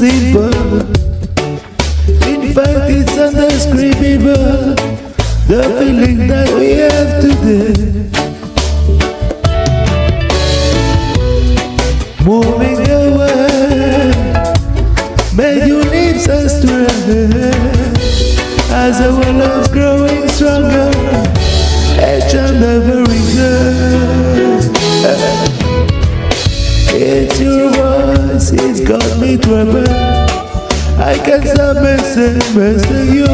simple. In fact, it's undescribable. The feeling that we have today. Moving away, made your lips astray. As our love's It's your voice, it's got me troubled. I can't stop missing, missing you.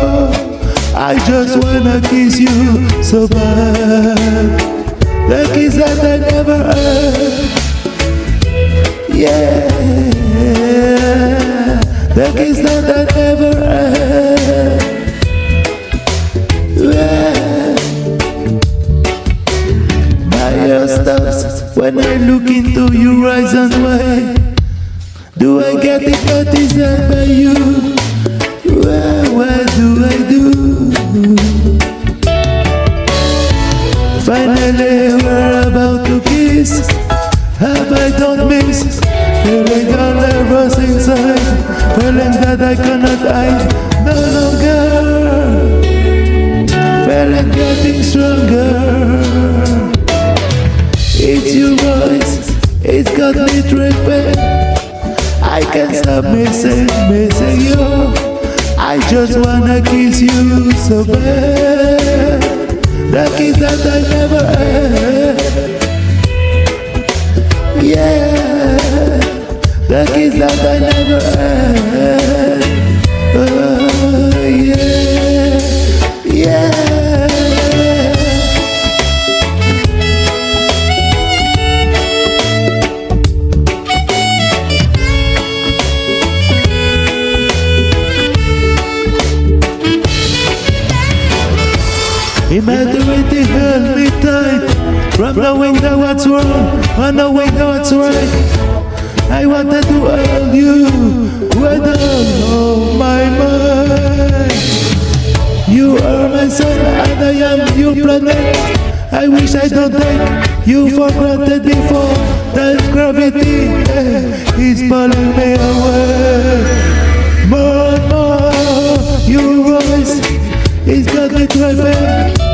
I just wanna kiss you so bad. The kiss that I never had. Heart when I look into your eyes and why do I get hypnotized by you? What, what do I do? Finally we're about to kiss Have I done miss? Feeling all nervous inside Feeling that I cannot hide no longer Feeling getting stronger It's your voice, it's got me tripping. I can't stop missing, missing you. I just wanna kiss you so bad. The kiss that I never had. Yeah. The kiss that I never had Immaturity held me tight. From knowing that what's wrong And knowing that what's right. I wanted to hold you With all of my mind. You are my sun and I am your planet I wish I don't take you for granted before. That gravity eh, is pulling me away. More and more your voice is got me driving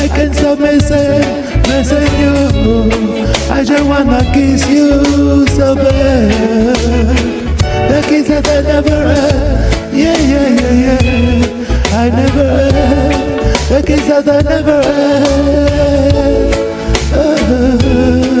I can stop missing, missing you. I just wanna kiss you so bad. The kiss that I never had. Yeah, yeah, yeah, yeah. I never had. The kiss that I never had. Uh-huh.